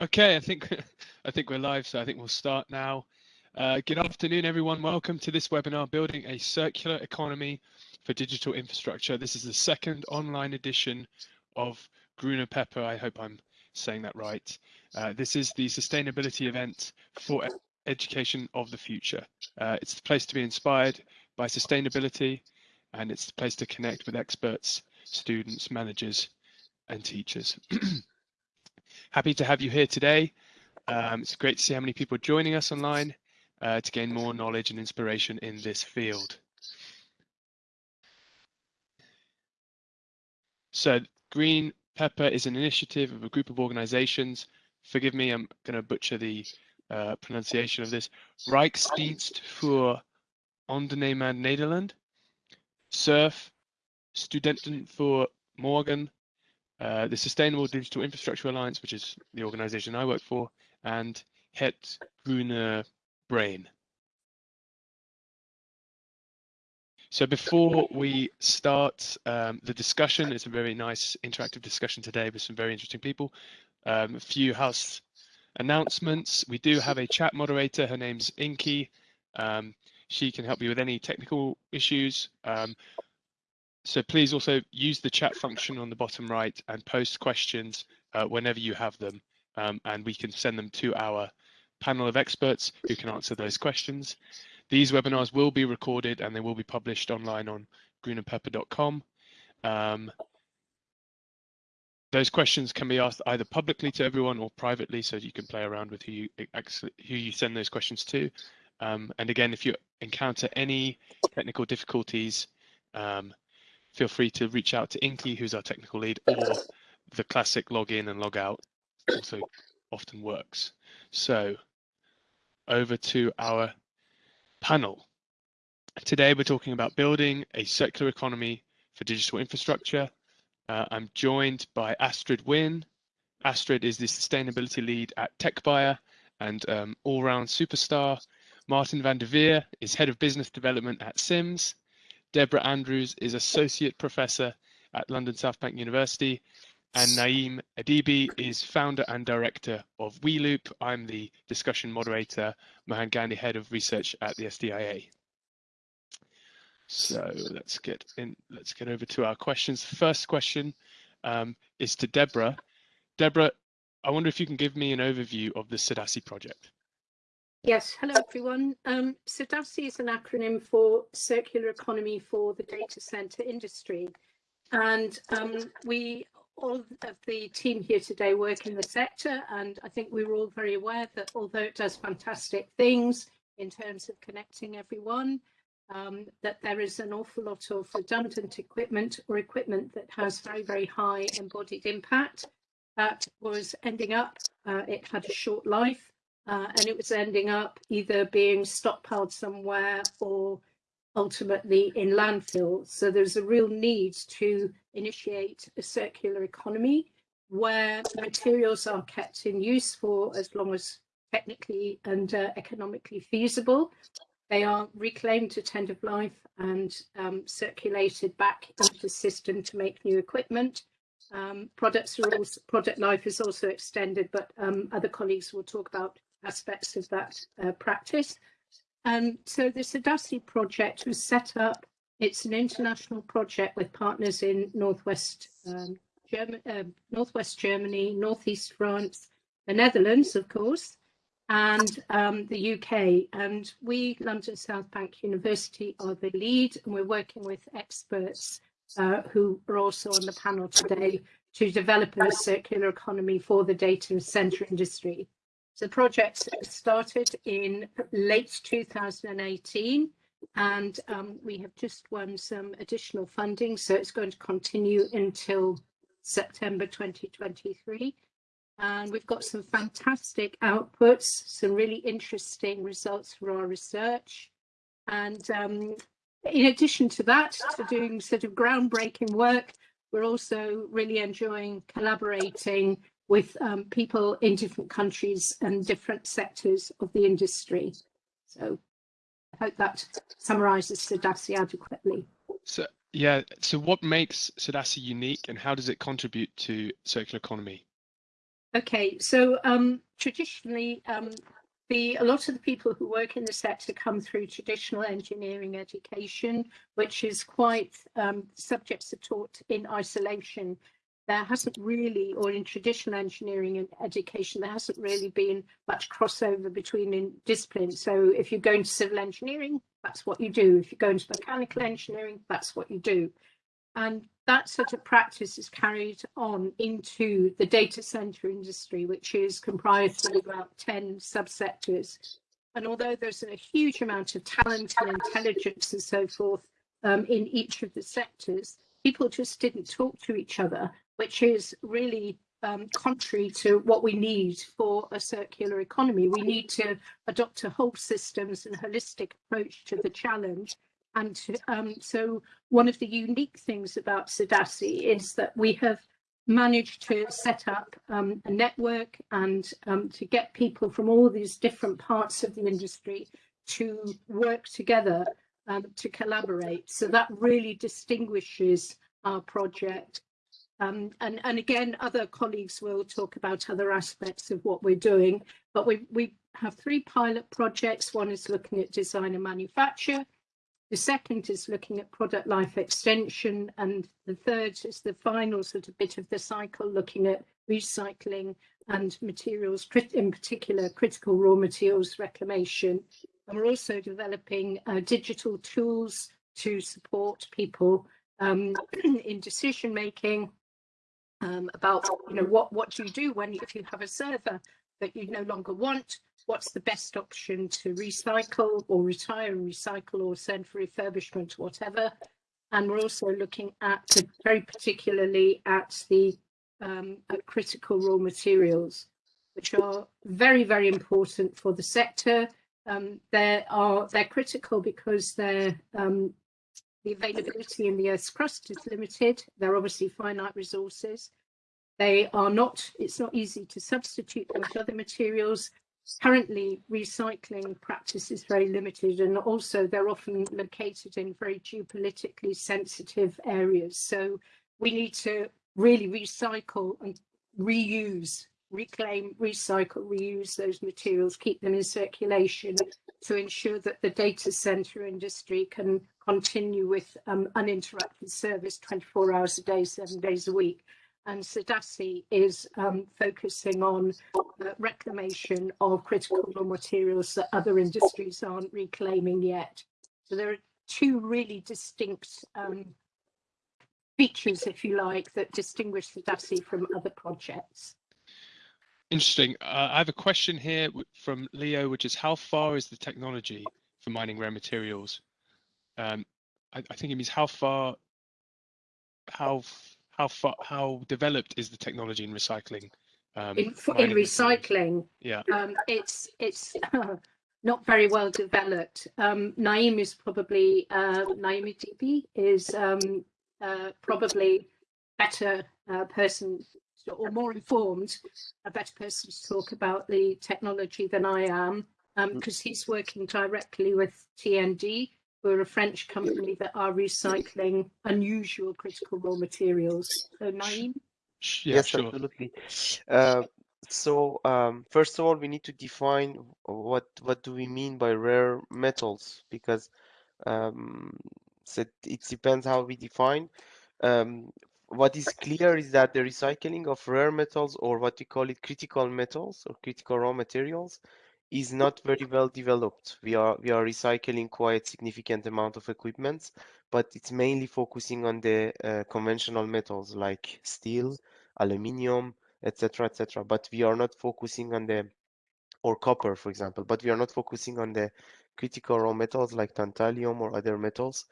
Okay, I think I think we're live, so I think we'll start now. Uh, good afternoon, everyone. Welcome to this webinar, Building a Circular Economy for Digital Infrastructure. This is the second online edition of Grüne Pepper. I hope I'm saying that right. Uh, this is the sustainability event for education of the future. Uh, it's the place to be inspired by sustainability, and it's the place to connect with experts, students, managers, and teachers. Happy to have you here today. Um, it's great to see how many people are joining us online uh, to gain more knowledge and inspiration in this field. So Green Pepper is an initiative of a group of organizations. Forgive me, I'm going to butcher the uh, pronunciation of this. Rijksdienst voor Ondernemer Nederland, SURF, Studenten voor Morgen, the Sustainable Digital Infrastructure Alliance, which is the organization I work for, and Het Groene Brein. So before we start um, the discussion, it's a very nice interactive discussion today with some very interesting people. Um, a few house announcements. We do have a chat moderator. Her name's Inky. Um, she can help you with any technical issues. So please also use the chat function on the bottom right and post questions uh, whenever you have them, um, and we can send them to our panel of experts who can answer those questions. These webinars will be recorded and they will be published online on greenandpepper.com. Um, those questions can be asked either publicly to everyone or privately, so you can play around with who you who you send those questions to. Um, and again, if you encounter any technical difficulties, um, feel free to reach out to Inky, who's our technical lead, or the classic log in and log out also often works. So over to our panel. Today we're talking about building a circular economy for digital infrastructure. Uh, I'm joined by Astrid Wynn. Astrid is the sustainability lead at TechBuyer and um, all-round superstar. Martin van der Veer is head of business development at Sims. Deborah Andrews is Associate Professor at London South Bank University. And Naeem Adibi is founder and director of WeLoop. I'm the discussion moderator, Mohan Gandhi, head of research at the SDIA. So let's get in, let's get over to our questions. First question um, is to Deborah. Deborah, I wonder if you can give me an overview of the CEDaCI project. Yes, hello everyone. Um, CEDaCI is an acronym for Circular Economy for the Data Center Industry. And um, we, all of the team here today work in the sector, and I think we were all very aware that although it does fantastic things in terms of connecting everyone, um, that there is an awful lot of redundant equipment or equipment that has very, very high embodied impact that was ending up, uh, it had a short life uh, and it was ending up either being stockpiled somewhere or ultimately in landfill. So there's a real need to initiate a circular economy where materials are kept in use for as long as technically and uh, economically feasible. They are reclaimed to end of life and um, circulated back into the system to make new equipment. Um, products also, product life is also extended, but um, other colleagues will talk about aspects of that uh, practice. Um, so the CEDaCI project was set up. It's an international project with partners in Northwest um, German, uh, Northwest Germany, Northeast France, the Netherlands, of course, and um, the UK. And we, London South Bank University, are the lead, and we're working with experts uh, who are also on the panel today to develop a circular economy for the data center industry. The project started in late 2018 and um, we have just won some additional funding, so it's going to continue until September 2023. And we've got some fantastic outputs, some really interesting results for our research. And um, in addition to that, to doing sort of groundbreaking work, we're also really enjoying collaborating with um, people in different countries and different sectors of the industry. So I hope that summarizes CEDaCI adequately. So yeah, so what makes CEDaCI unique and how does it contribute to circular economy? Okay, so um, traditionally, um, the a lot of the people who work in the sector come through traditional engineering education, which is quite um, subjects are taught in isolation. There hasn't really, or in traditional engineering and education, there hasn't really been much crossover between disciplines. So if you go into civil engineering, that's what you do. If you go into mechanical engineering, that's what you do. And that sort of practice is carried on into the data center industry, which is comprised of about 10 subsectors. And although there's a huge amount of talent and intelligence and so forth um, in each of the sectors, people just didn't talk to each other, which is really um, contrary to what we need for a circular economy. We need to adopt a whole systems and holistic approach to the challenge and um, so one of the unique things about CEDaCI is that we have managed to set up um, a network and um, to get people from all these different parts of the industry to work together um, to collaborate. So that really distinguishes our project. Um, and, and again, other colleagues will talk about other aspects of what we're doing, but we, we have three pilot projects. One is looking at design and manufacture, the second is looking at product life extension. And the third is the final sort of bit of the cycle, looking at recycling and materials, in particular, critical raw materials reclamation. And we're also developing uh, digital tools to support people um, in decision making um, about, you know, what, what do you do when if you have a server that you no longer want, what's the best option to recycle or retire and recycle or send for refurbishment, whatever. And we're also looking at very particularly at the um, at critical raw materials, which are very, very important for the sector. Um, they are they're critical because they're um, the availability in the Earth's crust is limited. They're obviously finite resources. They are not, it's not easy to substitute them with other materials currently recycling practice is very limited and also they're often located in very geopolitically sensitive areas. So we need to really recycle and reuse, reclaim, recycle, reuse those materials, keep them in circulation to ensure that the data center industry can continue with um, uninterrupted service 24 hours a day, seven days a week and CEDaCI is um, focusing on uh, reclamation of critical raw materials that other industries aren't reclaiming yet. So there are two really distinct um, features, if you like, that distinguish CEDaCI from other projects. Interesting. Uh, I have a question here from Leo, which is how far is the technology for mining rare materials? Um, I, I think it means how far, how how far how developed is the technology in recycling? Um, in, in recycling, yeah, um, it's it's uh, not very well developed. Um, Naeem is probably uh, Naeem Dibi is um, uh, probably better uh, person or more informed, a better person to talk about the technology than I am, because um, he's working directly with TND, we're a French company that are recycling unusual critical raw materials. So, Naeem? Yeah, yes, sure. absolutely. Uh, so um, first of all, we need to define what what do we mean by rare metals because um, so it depends how we define. Um, what is clear is that the recycling of rare metals or what we call it critical metals or critical raw materials is not very well developed. We are we are recycling quite significant amount of equipment, but it's mainly focusing on the uh, conventional metals like steel, aluminium, etc., etc. But we are not focusing on the or copper, for example. But we are not focusing on the critical raw metals like tantalum or other metals.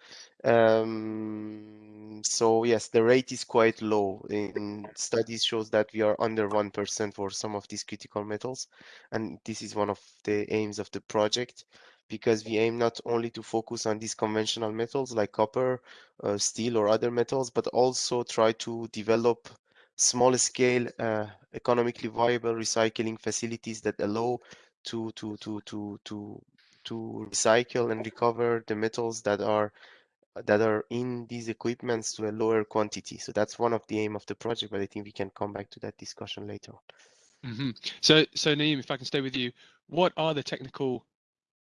Um, so yes, the rate is quite low. In studies shows that we are under 1% for some of these critical metals. And this is one of the aims of the project because we aim not only to focus on these conventional metals like copper, uh, steel or other metals, but also try to develop small scale uh, economically viable recycling facilities that allow to to to to to to recycle and recover the metals that are that are in these equipments to a lower quantity. So that's one of the aim of the project, but I think we can come back to that discussion later on. hmm So, so Naeem, if I can stay with you, what are the technical,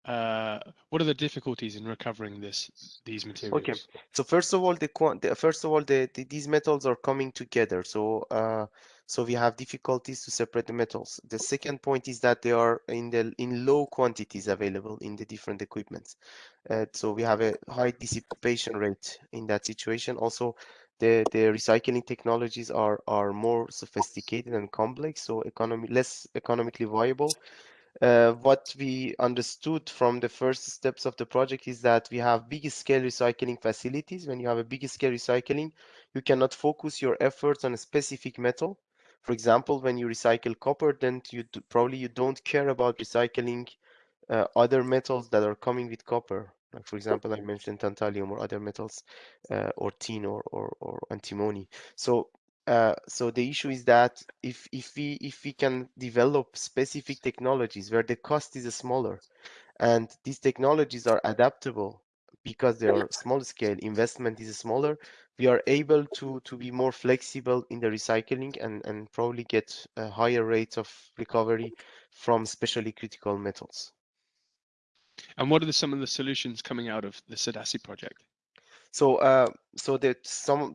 uh, what are the difficulties in recovering this these materials? Okay, so first of all, the, the first of all, the, the these metals are coming together. So uh, so we have difficulties to separate the metals. The second point is that they are in the in low quantities available in the different equipments. Uh, so we have a high dissipation rate in that situation. Also, the the recycling technologies are are more sophisticated and complex, so economy less economically viable. Uh, what we understood from the first steps of the project is that we have big scale recycling facilities. When you have a big scale recycling, you cannot focus your efforts on a specific metal. For example, when you recycle copper, then you do, probably you don't care about recycling uh, other metals that are coming with copper. Like for example, I mentioned tantalum or other metals, uh, or tin or, or, or antimony. So uh, so the issue is that if if we if we can develop specific technologies where the cost is smaller and these technologies are adaptable because they are small scale investment is smaller we are able to to be more flexible in the recycling and and probably get a higher rates of recovery from specially critical metals And what are the, some of the solutions coming out of the CEDaCI project? So, uh, so that some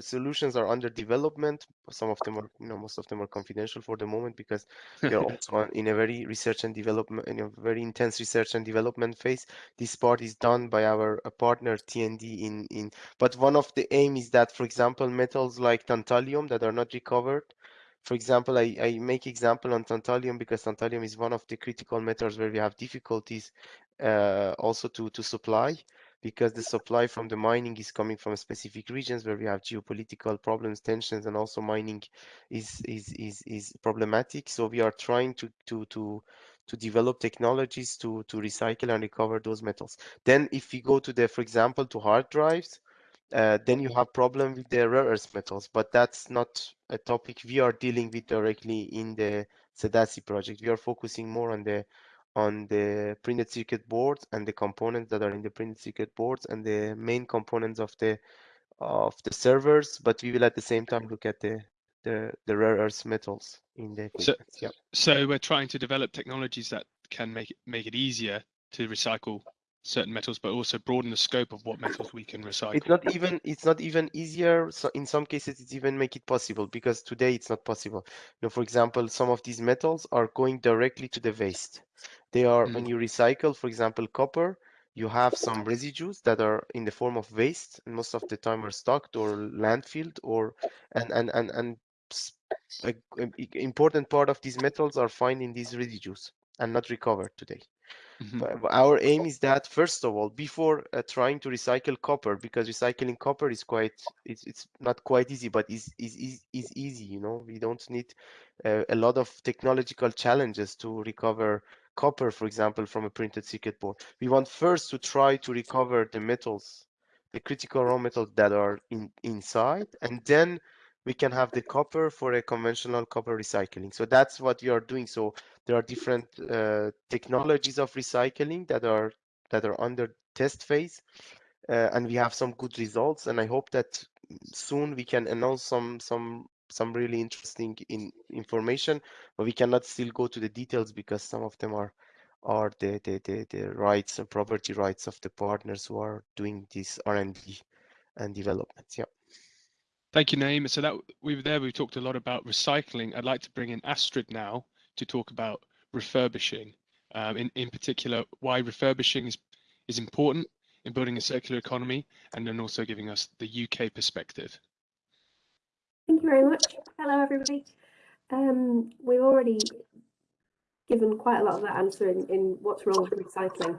solutions are under development. Some of them are, you know, most of them are confidential for the moment because they're also in a very research and development, in a very intense research and development phase. This part is done by our uh, partner TND in in. But one of the aim is that, for example, metals like tantalum that are not recovered. For example, I, I make example on tantalum because tantalum is one of the critical metals where we have difficulties uh, also to to supply because the supply from the mining is coming from specific regions where we have geopolitical problems, tensions, and also mining is is is, is problematic. So we are trying to to to to develop technologies to to recycle and recover those metals. Then if we go to the, for example, to hard drives, uh, then you have problem with the rare earth metals, but that's not a topic we are dealing with directly in the CEDaCI project. We are focusing more on the on the printed circuit boards and the components that are in the printed circuit boards and the main components of the of the servers but we will at the same time look at the the, the rare earth metals in the So, yeah. so we're trying to develop technologies that can make it make it easier to recycle certain metals, but also broaden the scope of what metals we can recycle. it's not even it's not even easier so in some cases it's even make it possible because today it's not possible you know for example some of these metals are going directly to the waste they are Mm. when you recycle for example copper you have some residues that are in the form of waste and most of the time are stocked or landfilled or and and and, and a, a important part of these metals are found in these residues and not recovered today Mhm. but our aim is that first of all, before uh, trying to recycle copper, because recycling copper is quite it's it's not quite easy, but is is is is easy. You know, we don't need uh, a lot of technological challenges to recover copper, for example, from a printed circuit board. We want first to try to recover the metals, the critical raw metals that are in inside, and then we can have the copper for a conventional copper recycling. So that's what we are doing. So there are different uh, technologies of recycling that are that are under test phase uh, and we have some good results and i hope that soon we can announce some some some really interesting in information but we cannot still go to the details because some of them are are the the the, the rights and property rights of the partners who are doing this r&d and development yeah Thank you, Naeem. So that we were there, we talked a lot about recycling. I'd like to bring in Astrid now to talk about refurbishing. Um, in in particular, why refurbishing is is important in building a circular economy, and then also giving us the UK perspective. Thank you very much. Hello, everybody. Um, we've already given quite a lot of that answer in, in what's wrong with recycling.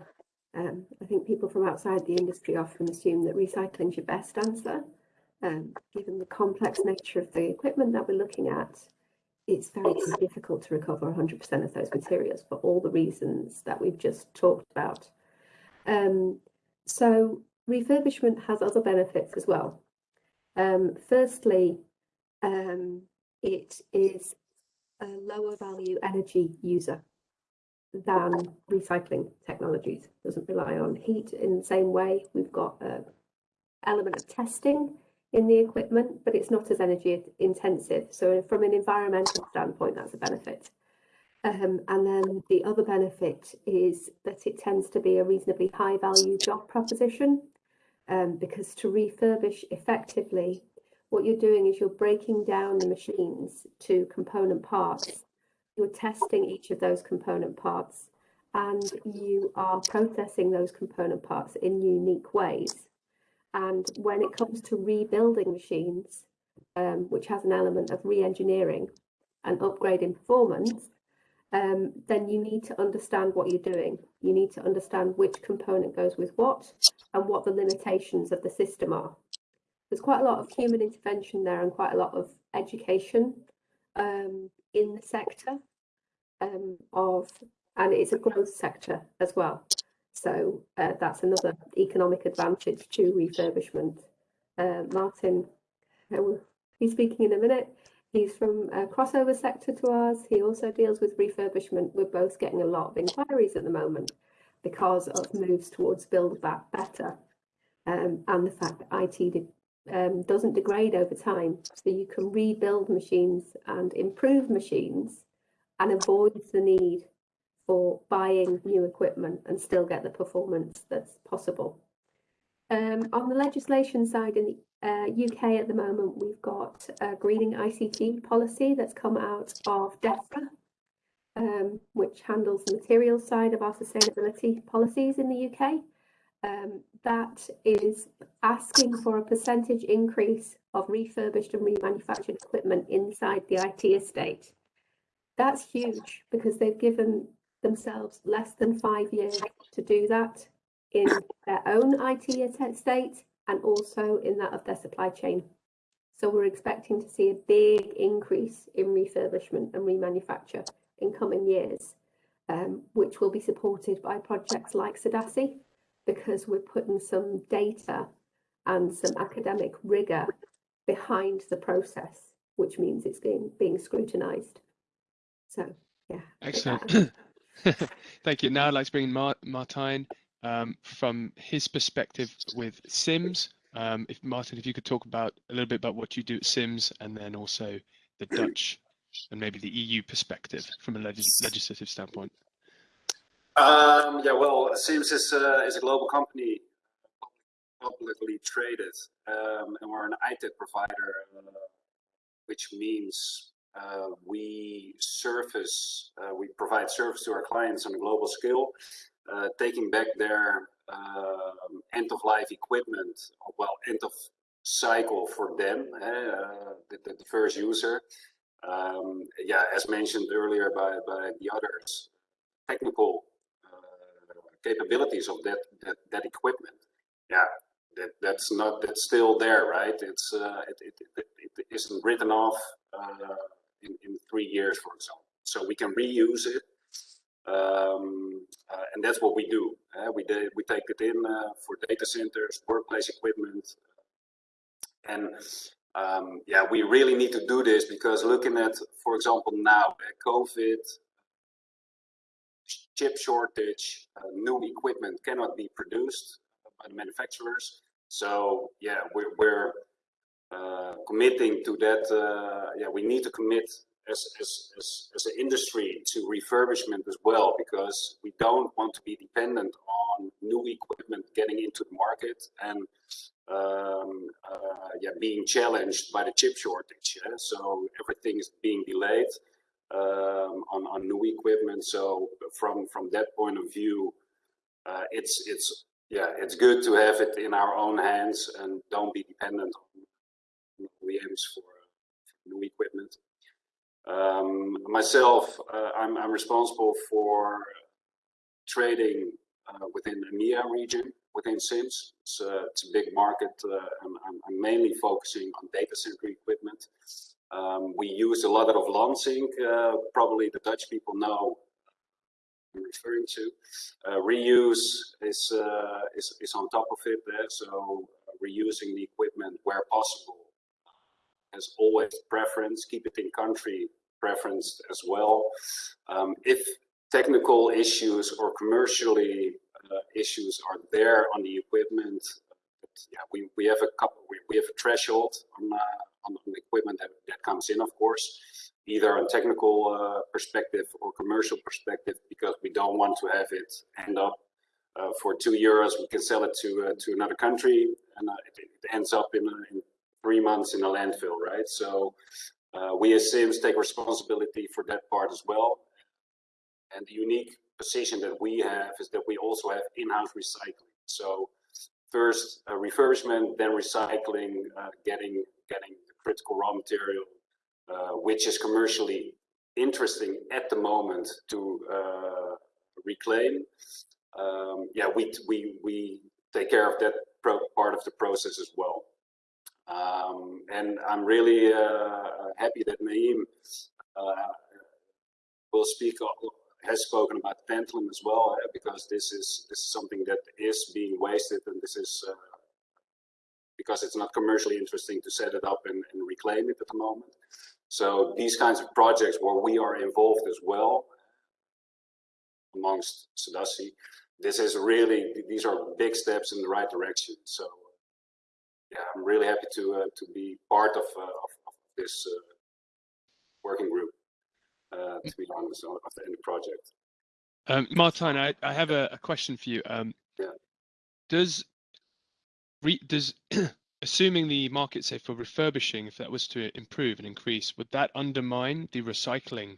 Um, I think people from outside the industry often assume that recycling is your best answer. Um, given the complex nature of the equipment that we're looking at, it's very difficult to recover 100% of those materials for all the reasons that we've just talked about. Um, so refurbishment has other benefits as well. Um, firstly, um, it is a lower value energy user than recycling technologies. It Doesn't rely on heat in the same way. We've got an element of testing in the equipment, but it's not as energy intensive. So from an environmental standpoint, that's a benefit. Um, and then the other benefit is that it tends to be a reasonably high value job proposition um, because to refurbish effectively, what you're doing is you're breaking down the machines to component parts. You're testing each of those component parts and you are processing those component parts in unique ways. And when it comes to rebuilding machines, um, which has an element of re-engineering and upgrading performance, um, then you need to understand what you're doing. You need to understand which component goes with what and what the limitations of the system are. There's quite a lot of human intervention there and quite a lot of education um, in the sector um, of, and it's a growth sector as well. So uh, that's another economic advantage to refurbishment. Uh, Martin, he's speaking in a minute. He's from a crossover sector to ours. He also deals with refurbishment. We're both getting a lot of inquiries at the moment because of moves towards build back better um, and the fact that IT de um, doesn't degrade over time. So you can rebuild machines and improve machines and avoid the need for buying new equipment and still get the performance that's possible. Um, on the legislation side in the uh, UK at the moment, we've got a greening ICT policy that's come out of DEFRA, um, which handles the material side of our sustainability policies in the UK. Um, that is asking for a percentage increase of refurbished and remanufactured equipment inside the IT estate. That's huge because they've given themselves less than five years to do that in their own IT estate and also in that of their supply chain. So we're expecting to see a big increase in refurbishment and remanufacture in coming years, um, which will be supported by projects like CEDaCI, because we're putting some data and some academic rigor behind the process, which means it's being, being scrutinized. So, yeah. Excellent. Thank you. Now I'd like to bring Martijn um, from his perspective with SIMS. Um, if Martin, if you could talk about a little bit about what you do at SIMS and then also the Dutch and maybe the EU perspective from a legis legislative standpoint. Um, yeah, well, SIMS is, uh, is a global company, publicly traded, um, and we're an IT provider, uh, which means uh, we service, uh, we provide service to our clients on a global scale, uh, taking back their um, end of life equipment, well, end of cycle for them, uh, the, the, first user. Um, yeah, as mentioned earlier by, by the others, technical uh, capabilities of that, that, that equipment. Yeah, that, that's not, that's still there, right? It's, uh, it, it, it, it isn't written off uh, in, in three years, for example. So we can reuse it um, uh, and that's what we do. Uh, we, we take it in uh, for data centers, workplace equipment. And um, yeah, we really need to do this because looking at, for example, now, COVID, chip shortage, uh, new equipment cannot be produced by the manufacturers. So yeah, we're, we're committing to that. Uh, yeah, we need to commit as, as, as, as an industry to refurbishment as well, because we don't want to be dependent on new equipment getting into the market and um, uh, yeah, being challenged by the chip shortage. Yeah? So everything is being delayed um, on, on new equipment. So from, from that point of view, uh, it's, it's, yeah, it's good to have it in our own hands and don't be dependent OEMs for, for new equipment. Um, myself, uh, I'm, I'm, responsible for trading uh, within the EMEA region within SIMS. It's, uh, it's a big market. Uh, I'm, I'm, mainly focusing on data center equipment. Um, we use a lot of Lansink. Uh, probably the Dutch people know I'm referring to. Uh, reuse is, is, is on top of it there. So reusing the equipment where possible as always preference, keep it in country preference as well. Um, if technical issues or commercially uh, issues are there on the equipment, the yeah, we, we have a couple, we, we have a threshold on, uh, on, on the equipment that, that comes in, of course, either on technical uh, perspective or commercial perspective, because we don't want to have it end up uh, for two euros, we can sell it to uh, to another country, and uh, it, it, ends up in, in, three months in a landfill, right? So uh, we as Sims take responsibility for that part as well. And the unique position that we have is that we also have in-house recycling. So first uh, refurbishment, then recycling, uh, getting getting the critical raw material, uh, which is commercially interesting at the moment to uh, reclaim. Um, yeah, we we we take care of that part of the process as well. Um, and I'm really uh, happy that Naeem uh, will speak has spoken about tantalum as well, uh, because this is this is something that is being wasted, and this is uh, because it's not commercially interesting to set it up and, and, reclaim it at the moment. So these kinds of projects where we are involved as well, amongst CEDaCI, this is really these are big steps in the right direction. So yeah, I'm really happy to uh, to be part of uh, of, of, this uh, working group. Uh, to be honest, of the end project. Um, Martijn, I, I have a, a, question for you. Um, yeah. Does re, does assuming the market say for refurbishing, if that was to improve and increase, would that undermine the recycling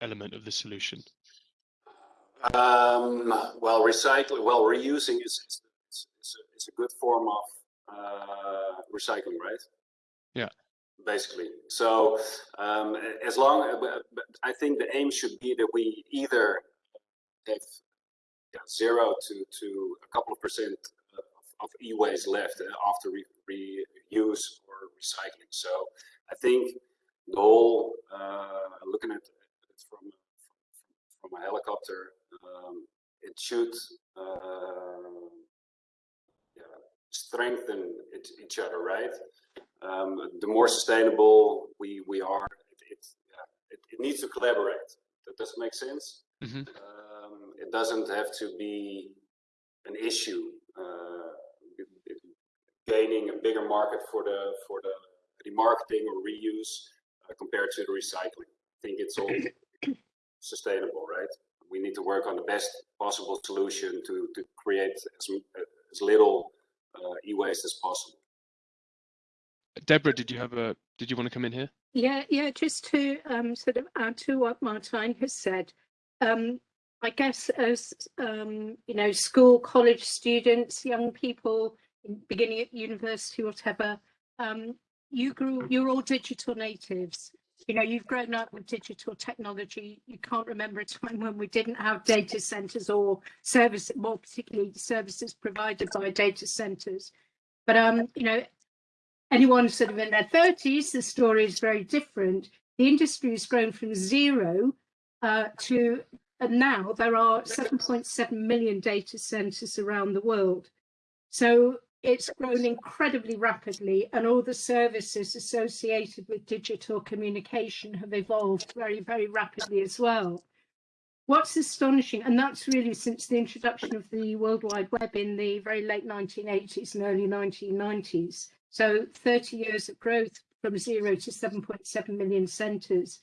element of the solution? Um, well, recycling, well, reusing is, is, is, is, a, is a good form of uh, recycling, right? Yeah basically. So um, as long, uh, I think the aim should be that we either have yeah, zero to to a couple of percent of, of e-waste left after re reuse or recycling. So I think the whole uh, looking at it from from a helicopter, um, it should uh, strengthen it, each other, right? um, the more sustainable we we are, it it, it, it needs to collaborate. That doesn't make sense. Mm -hmm. um, it doesn't have to be an issue. Uh, gaining a bigger market for the for the remarketing or reuse uh, compared to the recycling. I think it's all sustainable, right? We need to work on the best possible solution to to create as as little e-waste as possible. Deborah, did you have a, did you want to come in here? Yeah, yeah, just to um, sort of add to what Martijn has said. Um, I guess as, um, you know, school, college students, young people, beginning at university, whatever, um, you grew, you're all digital natives. You know, you've grown up with digital technology. You can't remember a time when we didn't have data centers or service, more particularly services provided by data centers. But um, you know, anyone sort of in their 30s, the story is very different. The industry has grown from zero uh, to and now there are 7.7 million data centers around the world. So it's grown incredibly rapidly and all the services associated with digital communication have evolved very, very rapidly as well. What's astonishing, and that's really since the introduction of the World Wide Web in the very late 1980s and early 1990s, so 30 years of growth from zero to 7.7 million centres.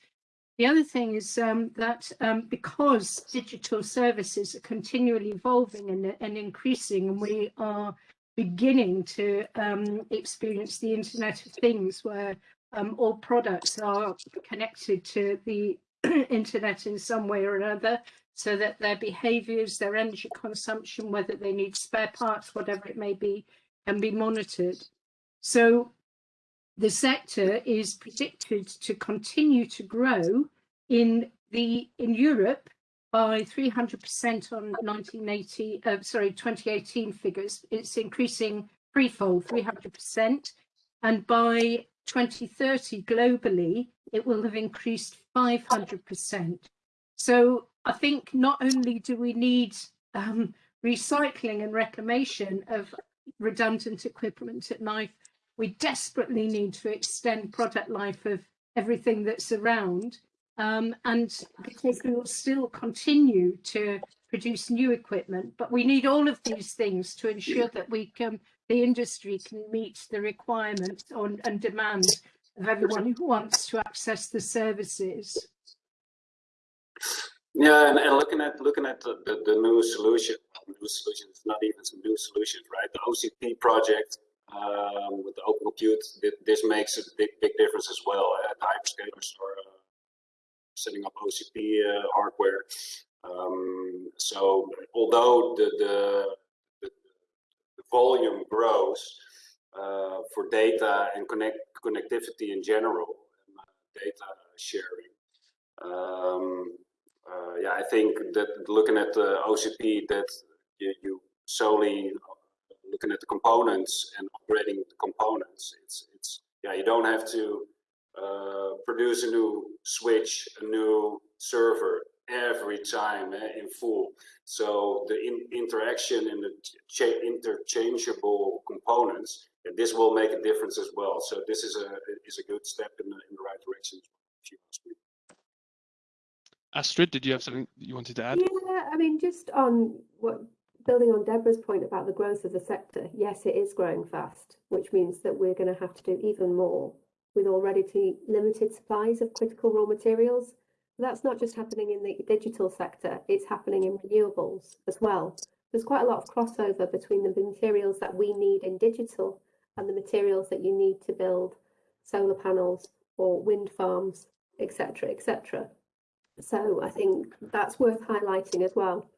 The other thing is um, that um, because digital services are continually evolving and, and increasing, and we are beginning to um, experience the Internet of Things, where um, all products are connected to the internet in some way or another, so that their behaviours, their energy consumption, whether they need spare parts, whatever it may be, can be monitored. So the sector is predicted to continue to grow in the in Europe by 300% on 1980, uh, sorry, 2018 figures. It's increasing threefold, 300%. And by 2030 globally, it will have increased 500%. So I think not only do we need um, recycling and reclamation of redundant equipment at knife we desperately need to extend product life of everything that's around. Um, and because we will still continue to produce new equipment, but we need all of these things to ensure that we can, the industry can meet the requirements on and demand of everyone who wants to access the services. Yeah, and, and looking at looking at the, the, the new solution, new solution is not even some new solutions, right? The OCP project um, with the open compute, this makes a big big difference as well. Uh, the hyperscalers are uh, setting up OCP uh, hardware. Um, so although the, the the, volume grows uh, for data and connect connectivity in general, uh, data sharing. Um, uh, yeah, I think that looking at the OCP, that you, you solely looking at the components and upgrading the components. It's it's yeah, you don't have to uh, produce a new switch, a new server every time eh, in full. So the in interaction and the interchangeable components, yeah, this will make a difference as well. So this is a is a good step in the, in the right direction. If you ask me. Astrid, did you have something you wanted to add? Yeah, I mean, just on what building on Deborah's point about the growth of the sector, yes, it is growing fast, which means that we're going to have to do even more with already limited supplies of critical raw materials. That's not just happening in the digital sector, it's happening in renewables as well. There's quite a lot of crossover between the materials that we need in digital and the materials that you need to build solar panels or wind farms, etc., etc. So I think that's worth highlighting as well.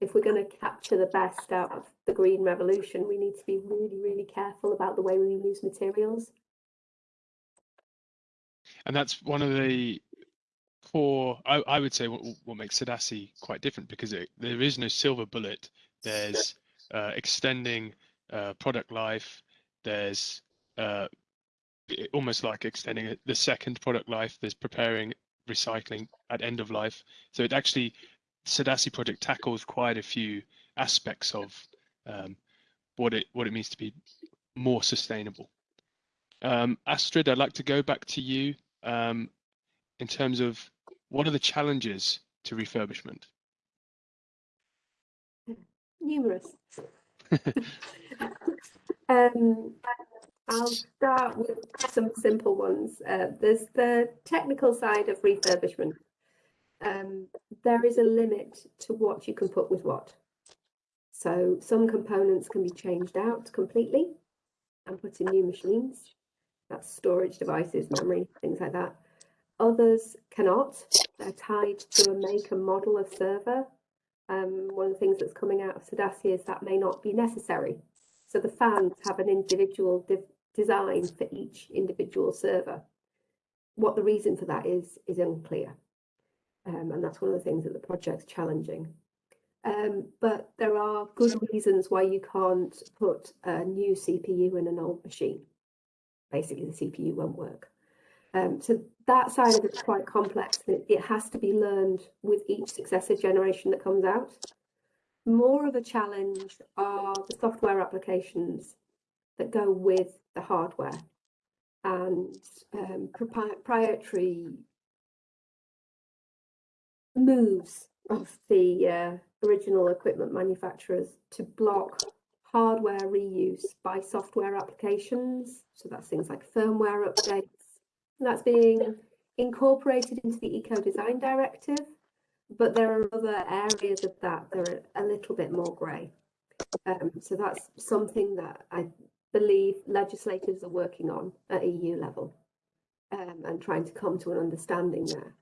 If we're going to capture the best out of the green revolution, we need to be really, really careful about the way we use materials. And that's one of the core, I, I would say, what, what makes CEDaCI quite different because it, there is no silver bullet. There's uh, extending uh, product life. There's uh, almost like extending the second product life. There's preparing recycling at end of life. So it actually, CEDaCI project tackles quite a few aspects of um, what it what it means to be more sustainable. Um, Astrid, I'd like to go back to you um, in terms of what are the challenges to refurbishment? Numerous. um, I'll start with some simple ones. Uh, there's the technical side of refurbishment. Um, there is a limit to what you can put with what. So some components can be changed out completely and put in new machines. That's storage devices, memory, things like that. Others cannot. They're tied to a make and model of server. Um, one of the things that's coming out of CEDaCI is that may not be necessary. So the fans have an individual design for each individual server. What the reason for that is, is unclear. Um, and that's one of the things that the project's challenging. Um, but there are good reasons why you can't put a new CPU in an old machine. Basically, the CPU won't work. Um, so that side of it's quite complex. It, it has to be learned with each successive generation that comes out. More of a challenge are the software applications that go with the hardware and um, proprietary moves of the uh, original equipment manufacturers to block hardware reuse by software applications. So that's things like firmware updates. And that's being incorporated into the Eco Design Directive, but there are other areas of that that are a little bit more grey. Um, so that's something that I believe legislators are working on at EU level um, and trying to come to an understanding there.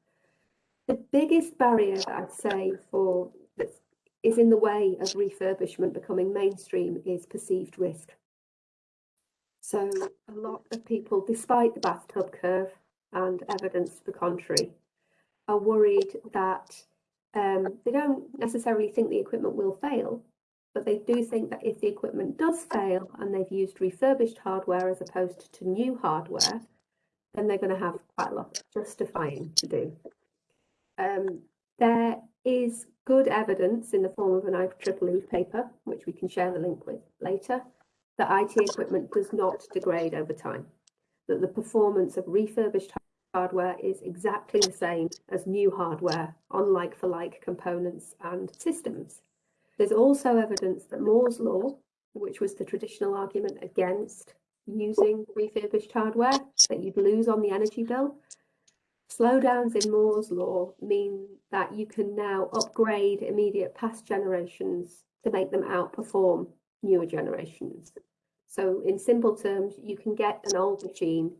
The biggest barrier that I'd say for is in the way of refurbishment becoming mainstream is perceived risk. So a lot of people, despite the bathtub curve and evidence to the contrary, are worried that um, they don't necessarily think the equipment will fail, but they do think that if the equipment does fail and they've used refurbished hardware as opposed to new hardware, then they're going to have quite a lot of justifying to do. Um, there is good evidence in the form of an IEEE paper, which we can share the link with later, that IT equipment does not degrade over time, that the performance of refurbished hardware is exactly the same as new hardware on like for like components and systems. There's also evidence that Moore's law, which was the traditional argument against using refurbished hardware, that you'd lose on the energy bill. Slowdowns in Moore's law mean that you can now upgrade immediate past generations to make them outperform newer generations. So in simple terms, you can get an old machine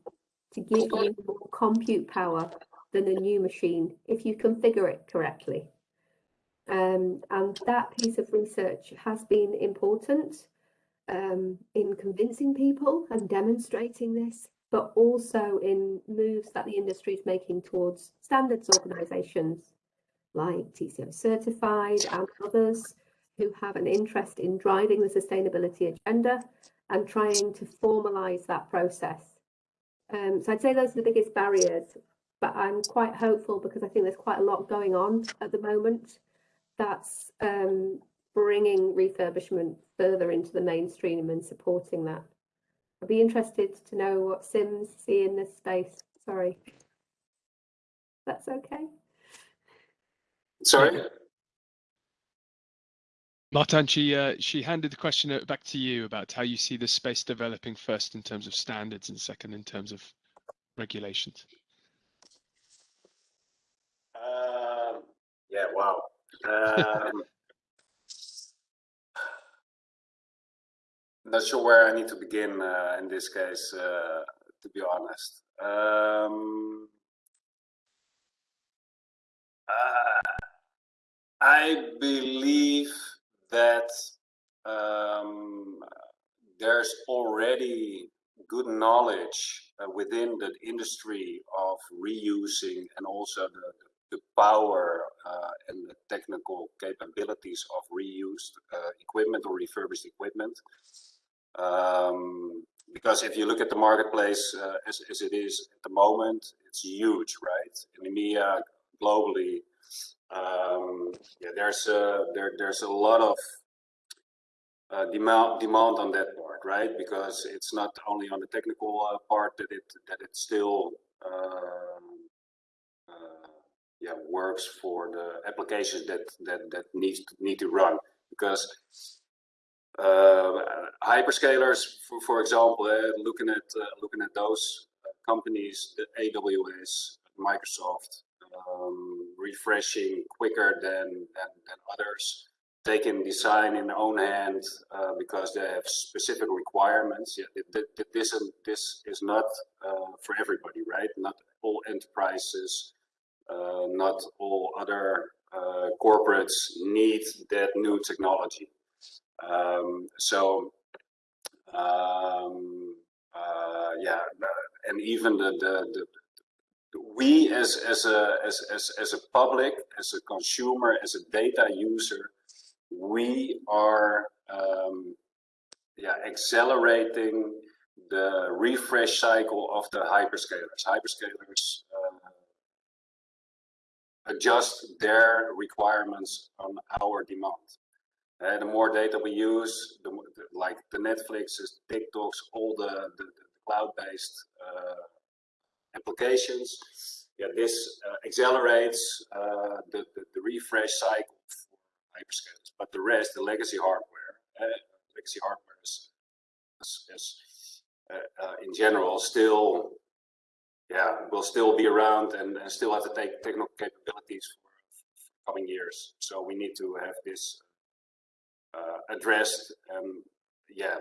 to give you more compute power than a new machine if you configure it correctly. Um, and that piece of research has been important um, in convincing people and demonstrating this, but also in moves that the industry is making towards standards organisations like TCO Certified and others who have an interest in driving the sustainability agenda and trying to formalise that process. Um, so I'd say those are the biggest barriers, but I'm quite hopeful because I think there's quite a lot going on at the moment that's um, bringing refurbishment further into the mainstream and supporting that. I'd be interested to know what Sims see in this space. Sorry. That's okay. Sorry? Martin, she uh, she handed the question uh, back to you about how you see the space developing first in terms of standards and second in terms of regulations. Um, yeah, wow. Um, not sure where I need to begin uh, in this case, uh, to be honest. Um, uh, I believe that um, there's already good knowledge uh, within the industry of reusing and also the, the power uh, and the technical capabilities of reused uh, equipment or refurbished equipment. Um, because if you look at the marketplace uh, as, as it is at the moment, it's huge, right? In EMEA, globally, um, yeah, there's a, there, there's a lot of uh, demand demand on that part, right? Because it's not only on the technical uh, part that it that it still um, uh, yeah works for the applications that that that needs to, need to run. Because hyperscalers, for, for example, uh, looking at uh, looking at those companies, AWS, Microsoft, um, refreshing quicker than, than, than others. They can design in their own hand uh, because they have specific requirements. Yeah, this, this is not uh, for everybody, right? Not all enterprises, uh, not all other uh, corporates need that new technology. Um, so, um, uh, yeah, and even the, the, the we as as a as, as as a public as a consumer as a data user we are um, yeah accelerating the refresh cycle of the hyperscalers. Hyperscalers uh, adjust their requirements on our demand uh, the more data we use the, like the netflixes tiktoks all the, the, the cloud-based uh, applications. Yeah, this uh, accelerates uh, the, the, the, refresh cycle for hyperscalers. But the rest, the legacy hardware, uh, legacy hardware is, is, is in general still yeah, will still be around and, and still have to take technical capabilities for, for, coming years. So we need to have this uh, addressed and yeah,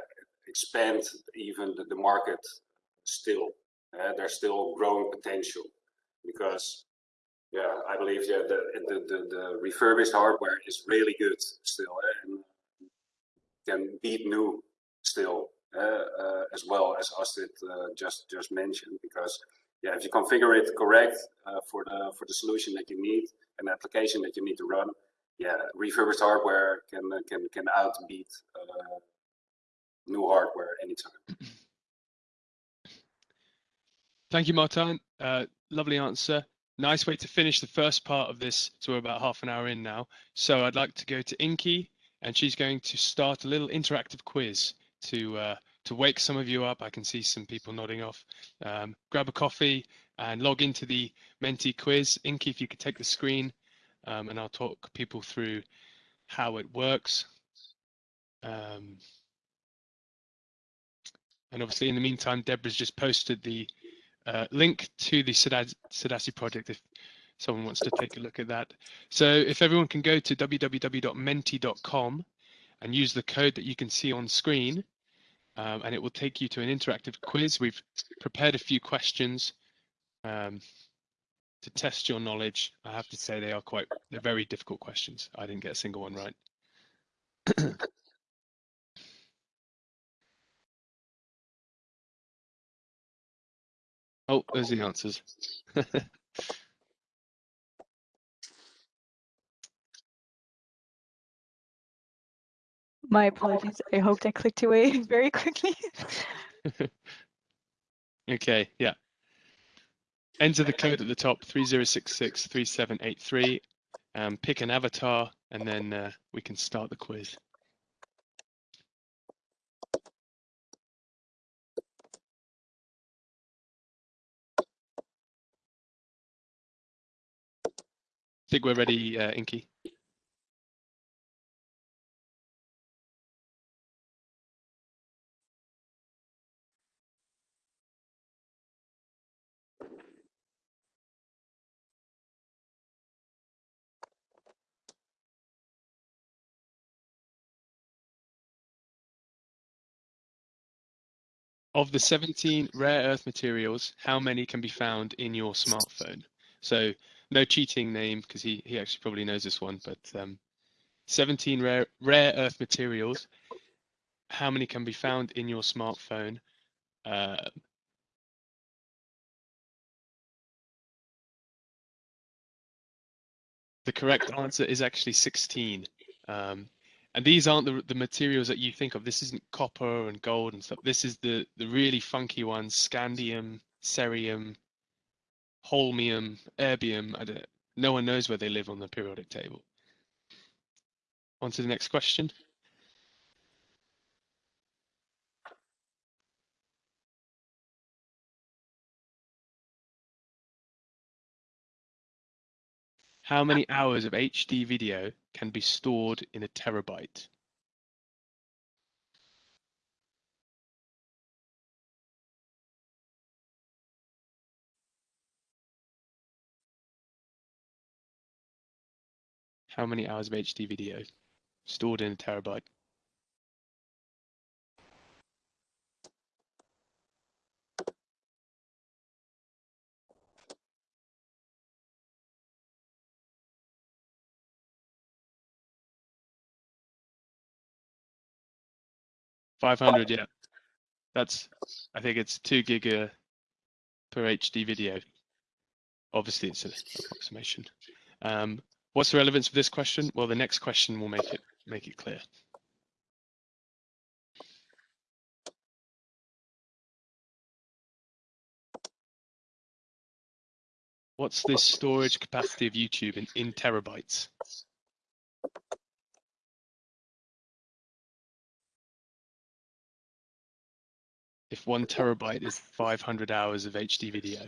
expand even the, the market still. Uh, there's still growing potential because yeah, I believe yeah, the, the, the, the refurbished hardware is really good still and can beat new still uh, uh, as well as Astrid uh, just just mentioned because yeah, if you configure it correct uh, for the for the solution that you need and application that you need to run, yeah, refurbished hardware can can can outbeat uh, new hardware anytime. Thank you, Martin. Uh, lovely answer. Nice way to finish the first part of this. So we're about half an hour in now. So I'd like to go to Inky, and she's going to start a little interactive quiz to uh, to wake some of you up, I can see some people nodding off. Um, grab a coffee and log into the Menti quiz. Inky, if you could take the screen um, and I'll talk people through how it works. Um, and obviously, in the meantime, Deborah's just posted the uh, link to the CEDaCI project if someone wants to take a look at that. So if everyone can go to www.menti.com and use the code that you can see on screen, um, and it will take you to an interactive quiz. We've prepared a few questions um, to test your knowledge. I have to say they are quite, they're very difficult questions. I didn't get a single one right. oh, there's the answers. My apologies. I hoped I clicked away very quickly. okay, yeah. Enter the code at the top 30663783. Um, pick an avatar and then uh, we can start the quiz. I think we're ready, uh, Inky. Of the 17 rare earth materials, how many can be found in your smartphone? So no cheating Naeem because he, he actually probably knows this one, but um, 17 rare, rare earth materials, how many can be found in your smartphone? Uh, the correct answer is actually 16. Um, and these aren't the, the materials that you think of. This isn't copper and gold and stuff. This is the, the really funky ones, scandium, cerium, holmium, erbium. I don't, no one knows where they live on the periodic table. On to the next question. How many hours of HD video can be stored in a terabyte? How many hours of HD video stored in a terabyte? 500, yeah. That's, I think it's two giga per HD video. Obviously, it's an approximation. Um, what's the relevance of this question? Well, the next question will make it make it clear. What's the storage capacity of YouTube in, in terabytes? If one terabyte is 500 hours of HD video.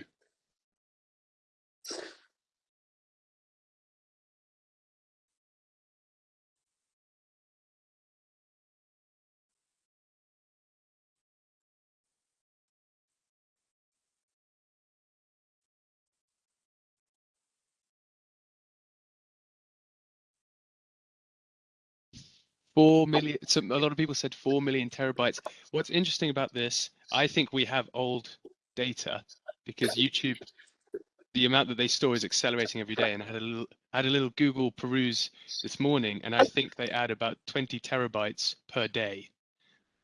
Four million. So a lot of people said four million terabytes. What's interesting about this, I think we have old data because YouTube, the amount that they store is accelerating every day. And I had a little, had a little Google peruse this morning, and I think they add about 20 terabytes per day,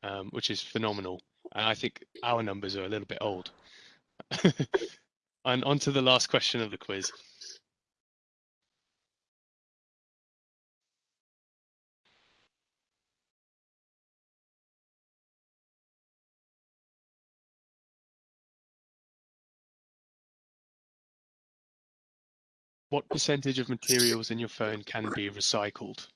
um, which is phenomenal. And I think our numbers are a little bit old. and on to the last question of the quiz. What percentage of materials in your phone can be recycled?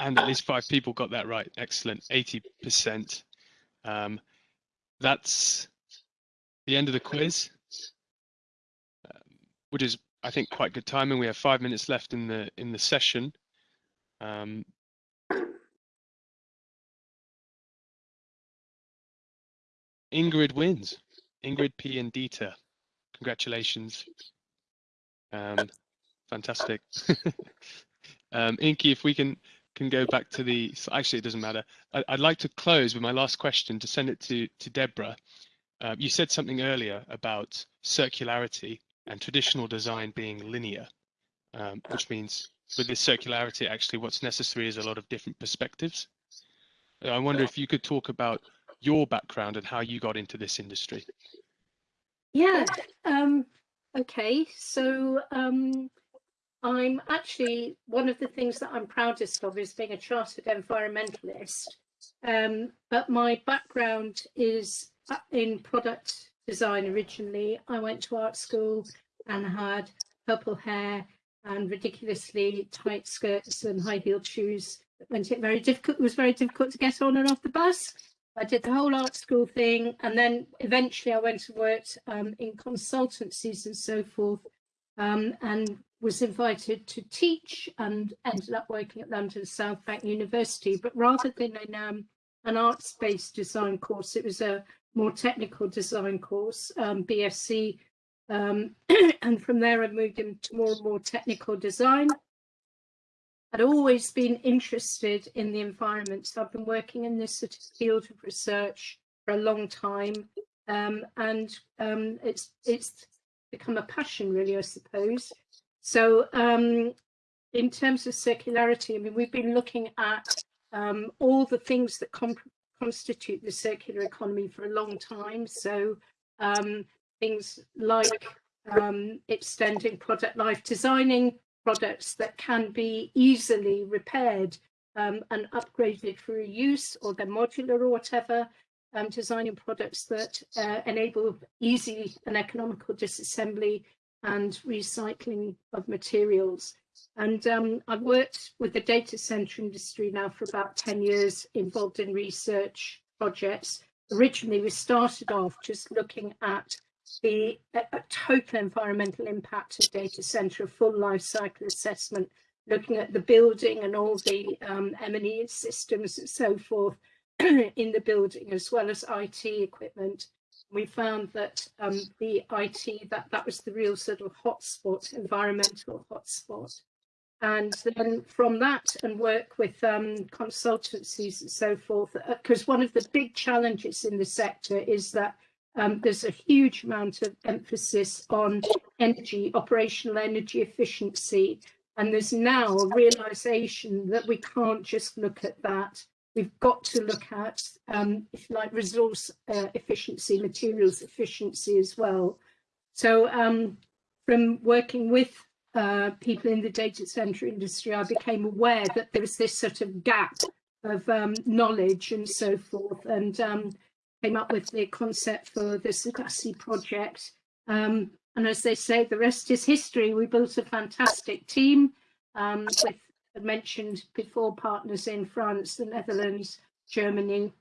And at least five people got that right. Excellent, 80%. Um, that's the end of the quiz, um, which is, I think, quite good timing. We have five minutes left in the in the session. Um, Ingrid wins. Ingrid P and Dieter. Congratulations. Um, fantastic. um, Inky, if we can can go back to the actually it doesn't matter. I, would like to close with my last question to send it to to Deborah. Uh, you said something earlier about circularity and traditional design being linear, um, which means with this circularity, actually what's necessary is a lot of different perspectives. I wonder if you could talk about your background and how you got into this industry. Yeah. Um, okay. So um, I'm actually one of the things that I'm proudest of is being a chartered environmentalist. Um, but my background is in product design originally. I went to art school and had purple hair and ridiculously tight skirts and high heeled shoes. It went it very difficult. It was very difficult to get on and off the bus. I did the whole art school thing, and then eventually I went and worked um, in consultancies and so forth, um, and was invited to teach and ended up working at London South Bank University. But rather than in um, an arts-based design course, it was a more technical design course, um, BSc, um, and from there I moved into more and more technical design. I'd always been interested in the environment. So I've been working in this sort of field of research for a long time. Um, and um, it's it's become a passion really, I suppose. So um, in terms of circularity, I mean, we've been looking at um, all the things that constitute the circular economy for a long time. So um, things like um, extending product life, designing products that can be easily repaired um, and upgraded for reuse or they're modular or whatever, um, designing products that uh, enable easy and economical disassembly and recycling of materials. And um, I've worked with the data center industry now for about 10 years, involved in research projects. Originally, we started off just looking at the a, total environmental impact of data center, full life cycle assessment, looking at the building and all the um, M&E systems and so forth in the building, as well as IT equipment. We found that um, the IT, that, that was the real sort of hotspot, environmental hotspot. And then from that and work with um, consultancies and so forth, because uh, one of the big challenges in the sector is that um, there's a huge amount of emphasis on energy, operational energy efficiency. And there's now a realization that we can't just look at that. We've got to look at, um, if you like, resource uh, efficiency, materials efficiency as well. So um, from working with uh, people in the data center industry, I became aware that there was this sort of gap of um, knowledge and so forth. And um, came up with the concept for the CEDaCI project. Um, and as they say, the rest is history. We built a fantastic team um, with, mentioned before, partners in France, the Netherlands, Germany,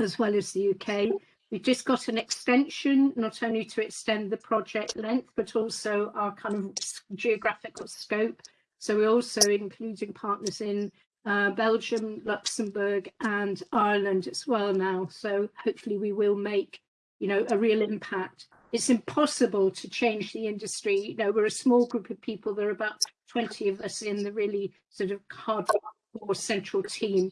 as well as the UK. We've just got an extension, not only to extend the project length, but also our kind of geographical scope. So we're also including partners in uh, Belgium, Luxembourg and Ireland as well now. So hopefully we will make, you know, a real impact. It's impossible to change the industry. You know, we're a small group of people. There are about 20 of us in the really sort of hardcore central team.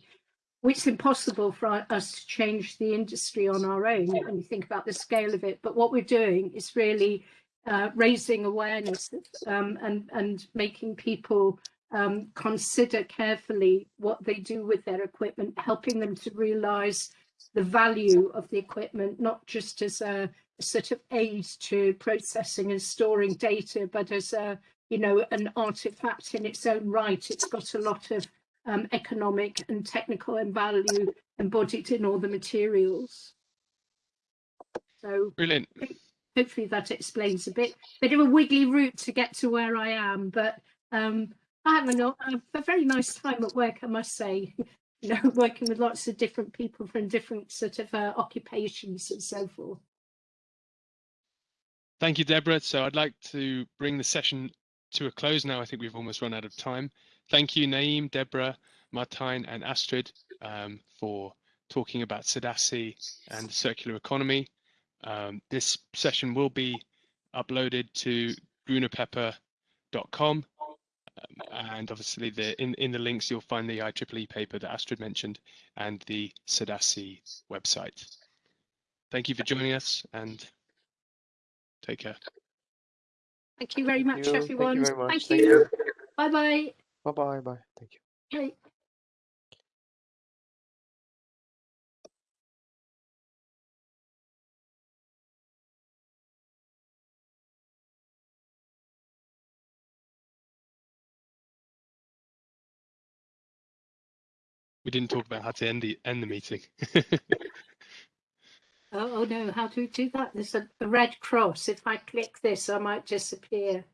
It's impossible for us to change the industry on our own when you think about the scale of it. But what we're doing is really uh, raising awareness um, and, and making people um, consider carefully what they do with their equipment, helping them to realize the value of the equipment, not just as a, a sort of aid to processing and storing data, but as a, you know, an artifact in its own right. It's got a lot of um, economic and technical and value embodied in all the materials. So brilliant. Hopefully that explains a bit, bit of a wiggly route to get to where I am, but um, I have a, no- I have a very nice time at work, I must say. You know, working with lots of different people from different sort of uh, occupations and so forth. Thank you, Deborah. So I'd like to bring the session to a close now. I think we've almost run out of time. Thank you, Naeem, Deborah, Martijn, and Astrid um, for talking about CEDaCI and the circular economy. Um, this session will be uploaded to grunepepper.com. Um, and obviously the in, in the links you'll find the IEEE paper that Astrid mentioned and the CEDaCI website. Thank you for joining us and take care. Thank you very much, you. Thank you everyone. very much. Thank Thank you. you. Bye bye. Bye bye. Bye. Thank you. Bye. We didn't talk about how to end the end the meeting. Oh, oh no, how do we do that? There's a, a red cross. If I click this, I might disappear.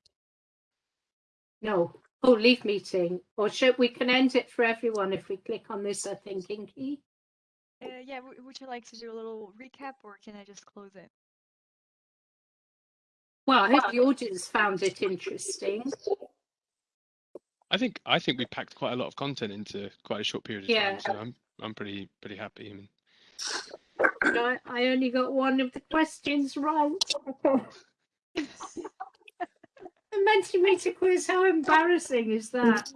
No. Oh, leave meeting. Or should we can end it for everyone if we click on this, I think, Inky. Uh, yeah, w- would you like to do a little recap or can I just close it? Well, I hope the audience found it interesting. I think I think we packed quite a lot of content into quite a short period of Yeah. time. So I'm I'm pretty pretty happy. I mean, But I, I only got one of the questions right. the Mentimeter quiz, how embarrassing is that?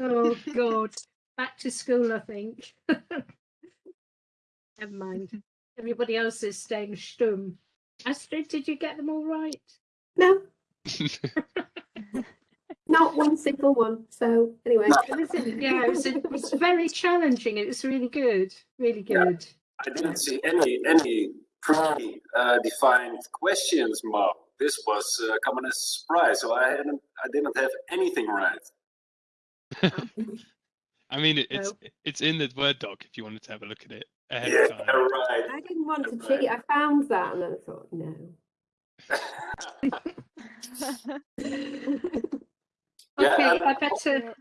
oh God. Back to school, I think. Never mind. Everybody else is staying stum. Astrid, did you get them all right? No, not one single one. So anyway, It was, yeah, it was, it was very challenging. It was really good. Really Yeah. Good. I didn't see any any pre-defined questions, Mark. This was uh, coming as a surprise, so I hadn't I didn't have anything right. I mean, it, it's No. it's in the Word doc if you wanted to have a look at it ahead Yeah, of time. right. I didn't want to cheat. I found that and then I thought, no. Yeah, Okay, and- I better.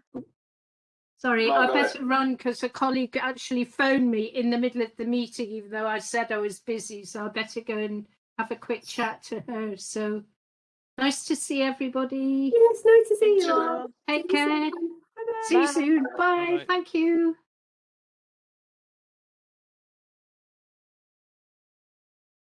Sorry, No, I go better run because a colleague actually phoned me in the middle of the meeting, even though I said I was busy. So I better go and have a quick chat to her. So nice to see everybody. Yes, nice to see you Thank you. all. Take See you care. soon. Bye-bye. See you soon. Bye. Bye-bye. Thank you.